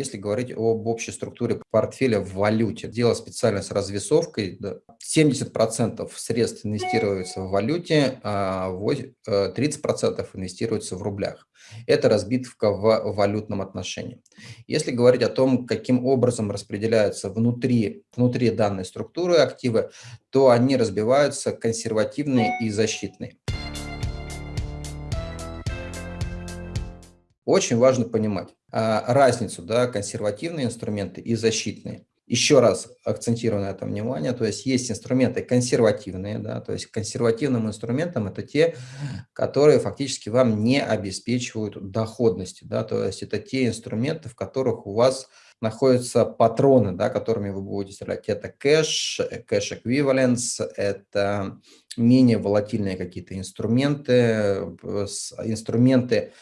если говорить об общей структуре портфеля в валюте. Дело специально с развесовкой. 70% средств инвестируется в валюте, а 30% э, инвестируется в рублях. Это разбитка в валютном отношении. Если говорить о том, каким образом распределяются внутри, внутри данной структуры активы, то они разбиваются консервативные и защитные. Очень важно понимать а, разницу, да, консервативные инструменты и защитные. Еще раз акцентирую на этом внимание, то есть есть инструменты консервативные, да, то есть консервативным инструментом это те, которые фактически вам не обеспечивают доходности, да, то есть это те инструменты, в которых у вас находятся патроны, да, которыми вы будете стрелять. Это кэш, кэш эквиваленс, это менее волатильные какие-то инструменты, инструменты,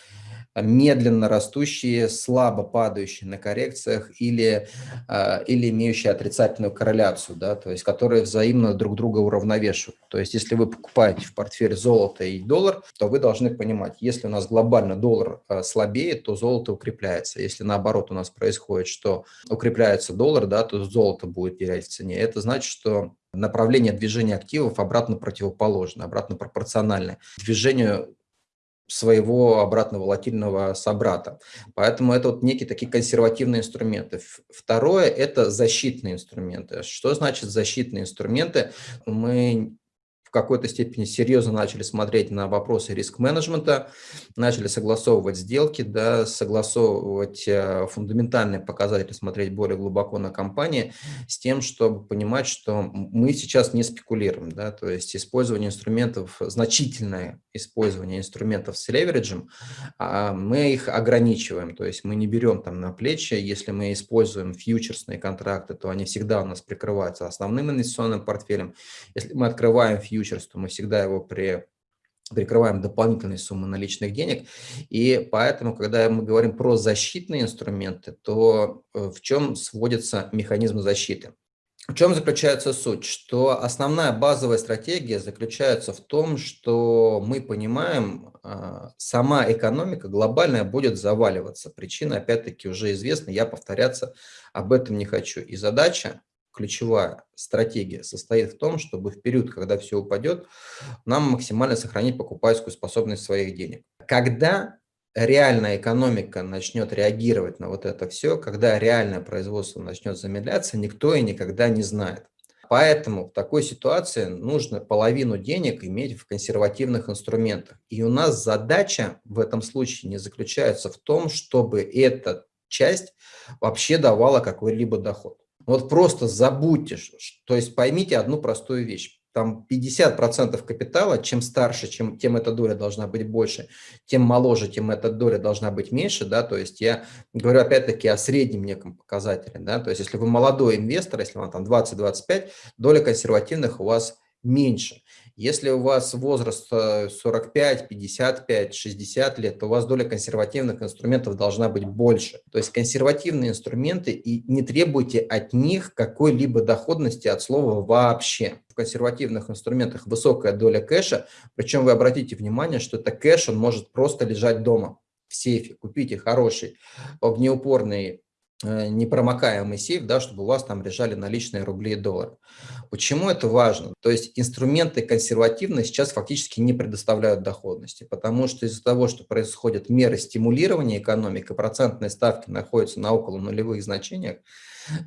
медленно растущие, слабо падающие на коррекциях или, а, или имеющие отрицательную корреляцию, да, то есть которые взаимно друг друга уравновешивают. То есть если вы покупаете в портфель золото и доллар, то вы должны понимать, если у нас глобально доллар а, слабеет, то золото укрепляется. Если наоборот у нас происходит, что укрепляется доллар, да, то золото будет терять в цене. Это значит, что направление движения активов обратно противоположно, обратно пропорциональное движению своего обратно волатильного собрата. Поэтому это вот некие такие консервативные инструменты. Второе – это защитные инструменты. Что значит защитные инструменты? Мы в какой-то степени серьезно начали смотреть на вопросы риск-менеджмента, начали согласовывать сделки, да, согласовывать э, фундаментальные показатели, смотреть более глубоко на компании, с тем, чтобы понимать, что мы сейчас не спекулируем. Да, то есть использование инструментов, значительное использование инструментов с левериджем, а мы их ограничиваем. То есть мы не берем там на плечи, если мы используем фьючерсные контракты, то они всегда у нас прикрываются основным инвестиционным портфелем. Если мы открываем фьючерс, фьючерс, то мы всегда его при прикрываем дополнительные суммы наличных денег. И поэтому, когда мы говорим про защитные инструменты, то э, в чем сводится механизм защиты? В чем заключается суть? Что основная базовая стратегия заключается в том, что мы понимаем, а, сама экономика глобальная будет заваливаться. Причина, опять-таки, уже известна, я повторяться об этом не хочу. И задача ключевая стратегия состоит в том, чтобы в период, когда все упадет, нам максимально сохранить покупательскую способность своих денег. Когда реальная экономика начнет реагировать на вот это все, когда реальное производство начнет замедляться, никто и никогда не знает. Поэтому в такой ситуации нужно половину денег иметь в консервативных инструментах. И у нас задача в этом случае не заключается в том, чтобы эта часть вообще давала какой-либо доход. Вот просто забудьте, то есть поймите одну простую вещь. Там 50% капитала, чем старше, чем, тем эта доля должна быть больше, тем моложе, тем эта доля должна быть меньше, да, то есть я говорю опять-таки о среднем неком показателе, да, то есть если вы молодой инвестор, если вам там 20-25, доля консервативных у вас меньше. Если у вас возраст 45, 55, 60 лет, то у вас доля консервативных инструментов должна быть больше. То есть консервативные инструменты, и не требуйте от них какой-либо доходности от слова вообще. В консервативных инструментах высокая доля кэша, причем вы обратите внимание, что это кэш, он может просто лежать дома в сейфе. Купите хороший огнеупорный непромокаемый сейф, да, чтобы у вас там лежали наличные рубли и доллары. Почему это важно? То есть инструменты консервативные сейчас фактически не предоставляют доходности, потому что из-за того, что происходят меры стимулирования экономики, процентные ставки находятся на около нулевых значениях,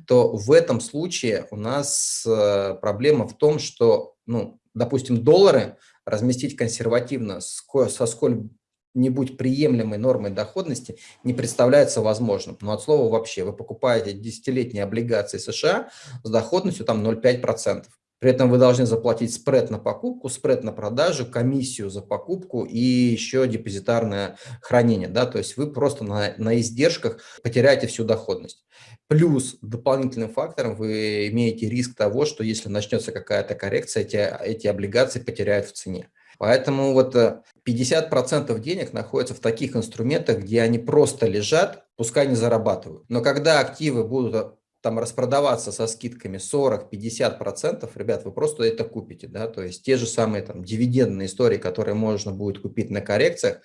то в этом случае у нас э, проблема в том, что, ну, допустим, доллары разместить консервативно со сколь не будь приемлемой нормой доходности не представляется возможным. Но от слова вообще, вы покупаете десятилетние облигации США с доходностью там 0,5%. При этом вы должны заплатить спред на покупку, спред на продажу, комиссию за покупку и еще депозитарное хранение. Да? То есть вы просто на, на издержках потеряете всю доходность. Плюс дополнительным фактором вы имеете риск того, что если начнется какая-то коррекция, эти, эти облигации потеряют в цене. Поэтому вот 50% э, денег находятся в таких инструментах, где они просто лежат, пускай не зарабатывают. Но когда активы будут э, там распродаваться со скидками 40-50%, ребят, вы просто это купите, да, то есть те же самые там дивидендные истории, которые можно будет купить на коррекциях,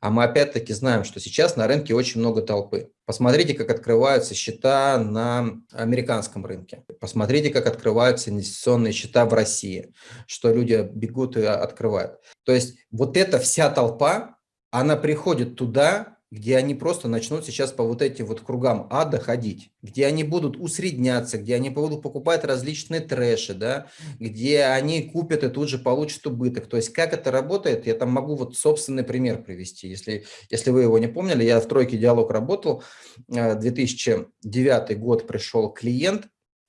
А мы опять-таки знаем, что сейчас на рынке очень много толпы. Посмотрите, как открываются счета на американском рынке. Посмотрите, как открываются инвестиционные счета в России, что люди бегут и открывают. То есть вот эта вся толпа, она приходит туда, где они просто начнут сейчас по вот этим вот кругам ада ходить, где они будут усредняться, где они будут покупать различные трэши, да, где они купят и тут же получат убыток. То есть как это работает, я там могу вот собственный пример привести. Если, если вы его не помнили, я в тройке диалог работал, 2009 э, год пришел клиент,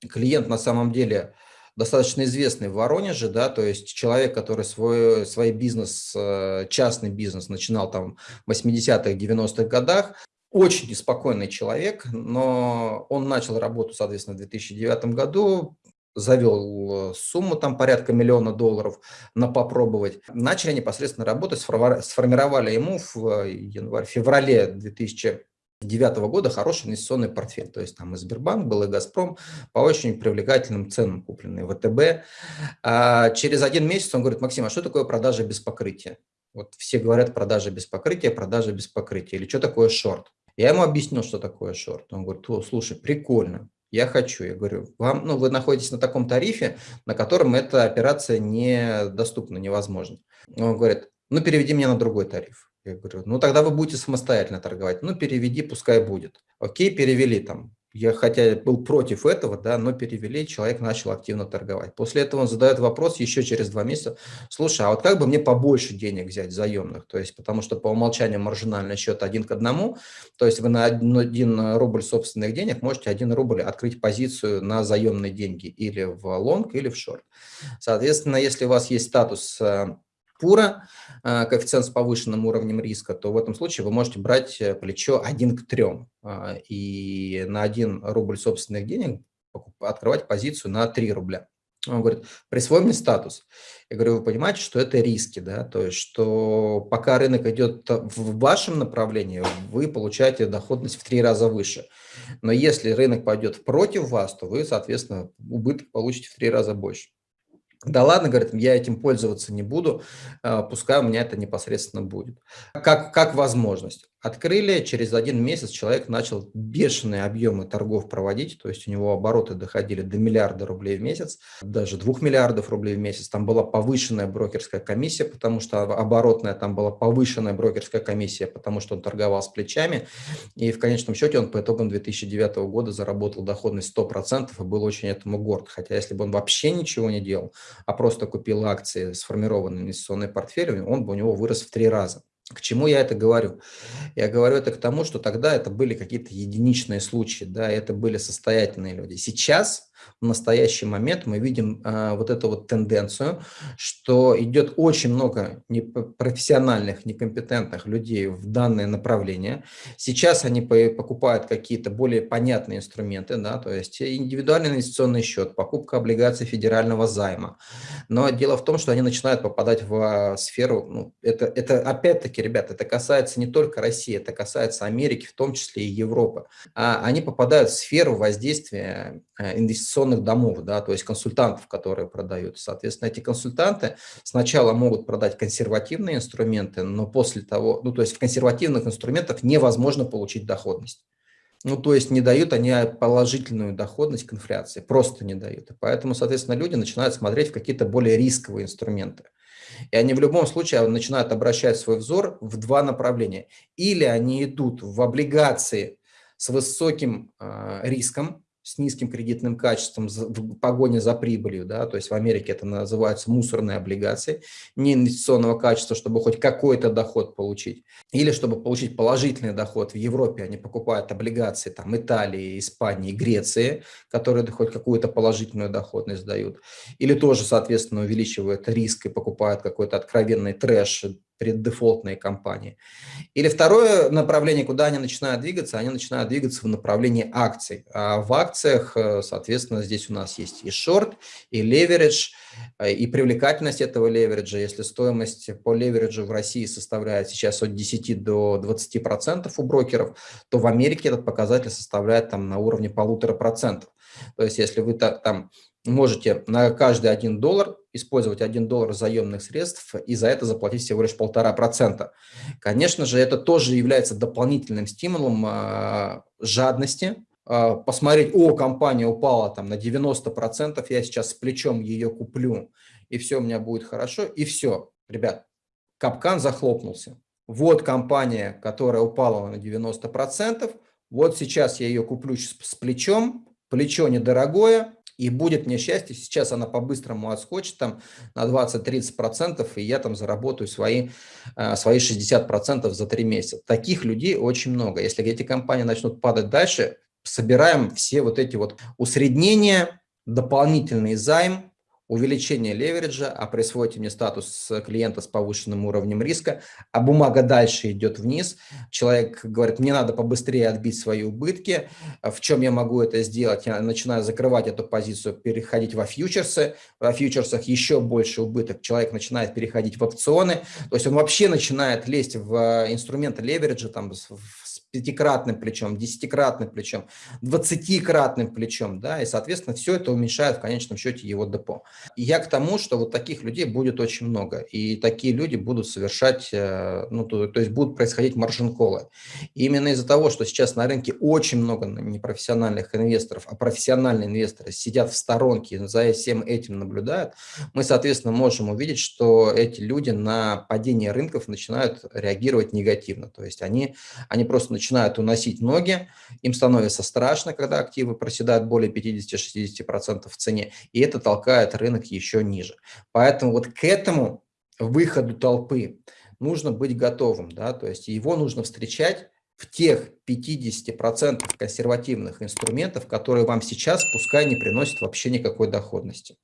клиент на самом деле достаточно известный в Воронеже, да, то есть человек, который свой, свой бизнес, э, частный бизнес начинал там в 80-х, 90-х годах, очень неспокойный человек, но он начал работу, соответственно, в 2009 году, завел сумму там порядка миллиона долларов на попробовать. Начали непосредственно работать, сформировали ему в январе-феврале 2000 2009 года хороший инвестиционный портфель. То есть там и Сбербанк был, и Газпром по очень привлекательным ценам купленные, ВТБ. А через один месяц он говорит, Максим, а что такое продажа без покрытия? Вот все говорят продажа без покрытия, продажа без покрытия. Или что такое шорт? Я ему объяснил, что такое шорт. Он говорит, слушай, прикольно, я хочу. Я говорю, вам, ну, вы находитесь на таком тарифе, на котором эта операция недоступна, невозможно. Он говорит, ну, переведи меня на другой тариф. Я говорю, ну тогда вы будете самостоятельно торговать. Ну переведи, пускай будет. Окей, перевели там. Я хотя был против этого, да, но перевели, человек начал активно торговать. После этого он задает вопрос еще через два месяца. Слушай, а вот как бы мне побольше денег взять заемных? То есть, потому что по умолчанию маржинальный счет один к одному. То есть вы на один рубль собственных денег можете один рубль открыть позицию на заемные деньги или в лонг, или в шорт. Соответственно, если у вас есть статус э, пура, э, коэффициент с повышенным уровнем риска, то в этом случае вы можете брать э, плечо 1 к 3 а, и на 1 рубль собственных денег открывать позицию на 3 рубля. Он говорит, присвой мне статус. Я говорю, вы понимаете, что это риски, да, то есть, что пока рынок идет в вашем направлении, вы получаете доходность в три раза выше. Но если рынок пойдет против вас, то вы, соответственно, убыток получите в три раза больше. Да ладно, говорит, я этим пользоваться не буду, а, пускай у меня это непосредственно будет. Как, как возможность. Открыли, через один месяц человек начал бешеные объемы торгов проводить, то есть у него обороты доходили до миллиарда рублей в месяц, даже двух миллиардов рублей в месяц. Там была повышенная брокерская комиссия, потому что оборотная, там была повышенная брокерская комиссия, потому что он торговал с плечами. И в конечном счете он по итогам 2009 года заработал доходность 100% и был очень этому горд. Хотя если бы он вообще ничего не делал, а просто купил акции, сформированный инвестиционный портфель, он бы у него вырос в три раза. К чему я это говорю? Я говорю это к тому, что тогда это были какие-то единичные случаи, да, это были состоятельные люди. Сейчас в настоящий момент мы видим а, вот эту вот тенденцию, что идет очень много профессиональных, некомпетентных людей в данное направление. Сейчас они покупают какие-то более понятные инструменты, да, то есть индивидуальный инвестиционный счет, покупка облигаций федерального займа. Но дело в том, что они начинают попадать в а, сферу, ну, это, это опять-таки, ребята, это касается не только России, это касается Америки, в том числе и Европы. А они попадают в сферу воздействия э, инвестиционных инвестиционных домов, да, то есть консультантов, которые продают. Соответственно, эти консультанты сначала могут продать консервативные инструменты, но после того, ну, то есть в консервативных инструментах невозможно получить доходность. Ну, то есть не дают они положительную доходность к инфляции, просто не дают. И поэтому, соответственно, люди начинают смотреть в какие-то более рисковые инструменты. И они в любом случае начинают обращать свой взор в два направления. Или они идут в облигации с высоким э, риском, с низким кредитным качеством в погоне за прибылью, да, то есть в Америке это называется мусорные облигации, не инвестиционного качества, чтобы хоть какой-то доход получить, или чтобы получить положительный доход в Европе, они покупают облигации там Италии, Испании, Греции, которые хоть какую-то положительную доходность дают, или тоже, соответственно, увеличивают риск и покупают какой-то откровенный трэш, преддефолтные компании. Или второе направление, куда они начинают двигаться, они начинают двигаться в направлении акций. А в акциях, э, соответственно, здесь у нас есть и шорт, и леверидж, э, и привлекательность этого левериджа. Если стоимость по левериджу в России составляет сейчас от 10 до 20 процентов у брокеров, то в Америке этот показатель составляет там на уровне полутора процентов. То есть если вы там можете на каждый один доллар использовать 1 доллар заемных средств и за это заплатить всего лишь полтора процента. Конечно же, это тоже является дополнительным стимулом э, жадности, э, посмотреть, о, компания упала там на 90%, я сейчас с плечом ее куплю, и все у меня будет хорошо, и все, ребят, капкан захлопнулся. Вот компания, которая упала на 90%, вот сейчас я ее куплю с плечом, плечо недорогое, и будет мне счастье, сейчас она по-быстрому отскочит там на 20-30%, и я там заработаю свои, э, свои 60% за 3 месяца. Таких людей очень много. Если эти компании начнут падать дальше, собираем все вот эти вот усреднения, дополнительный займ, увеличение левериджа, а присвоите мне статус клиента с повышенным уровнем риска, а бумага дальше идет вниз. Человек говорит, мне надо побыстрее отбить свои убытки. В чем я могу это сделать? Я начинаю закрывать эту позицию, переходить во фьючерсы. Во фьючерсах еще больше убыток. Человек начинает переходить в опционы. То есть он вообще начинает лезть в инструменты левериджа, там, в пятикратным плечом, десятикратным плечом, двадцатикратным плечом, да, и, соответственно, все это уменьшает в конечном счете его депо. И я к тому, что вот таких людей будет очень много, и такие люди будут совершать, э, ну, то, то есть будут происходить маржин-колы. именно из-за того, что сейчас на рынке очень много непрофессиональных инвесторов, а профессиональные инвесторы сидят в сторонке за всем этим наблюдают, мы, соответственно, можем увидеть, что эти люди на падение рынков начинают реагировать негативно, то есть они, они просто начинают уносить ноги, им становится страшно, когда активы проседают более 50-60% в цене, и это толкает рынок еще ниже. Поэтому вот к этому выходу толпы нужно быть готовым, да, то есть его нужно встречать в тех 50% консервативных инструментов, которые вам сейчас пускай не приносят вообще никакой доходности.